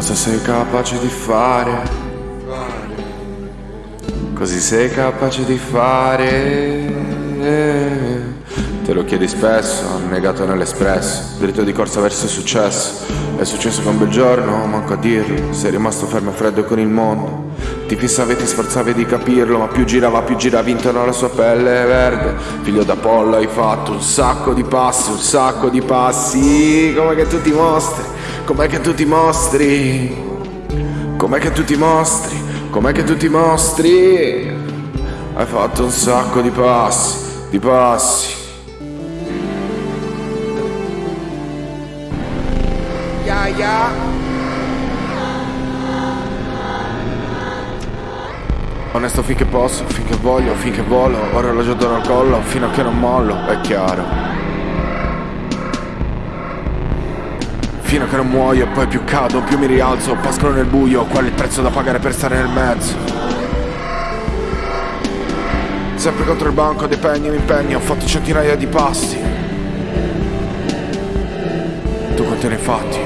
Cosa sei capace di fare? Così sei capace di fare? Te lo chiedi spesso, negato nell'espresso. Dritto di corsa verso il successo. È successo che un bel giorno, manco a dirlo Sei rimasto fermo e freddo con il mondo. Ti fissavi e ti sforzavi di capirlo Ma più girava, più giravi intorno alla sua pelle verde. Figlio d'Apollo hai fatto un sacco di passi, un sacco di passi. Com'è che tu ti mostri, com'è che tu ti mostri? Com'è che tu ti mostri, com'è che tu ti mostri? Hai fatto un sacco di passi, di passi. Ya ya. Onesto finché posso, finché voglio, finché volo Orologio d'oro al collo, fino a che non mollo, è chiaro Fino a che non muoio, poi più cado, più mi rialzo Pascolo nel buio, qual è il prezzo da pagare per stare nel mezzo? Sempre contro il banco dei pegni mi impegno, ho fatto centinaia di passi Tu quanti ne hai fatti?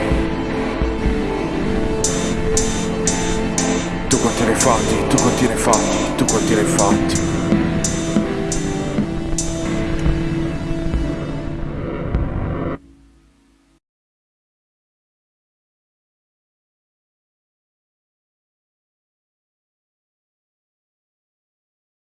Tu quanti ne hai fatti? Tu quanti ne hai fatti? Tu quanti ne hai fatti?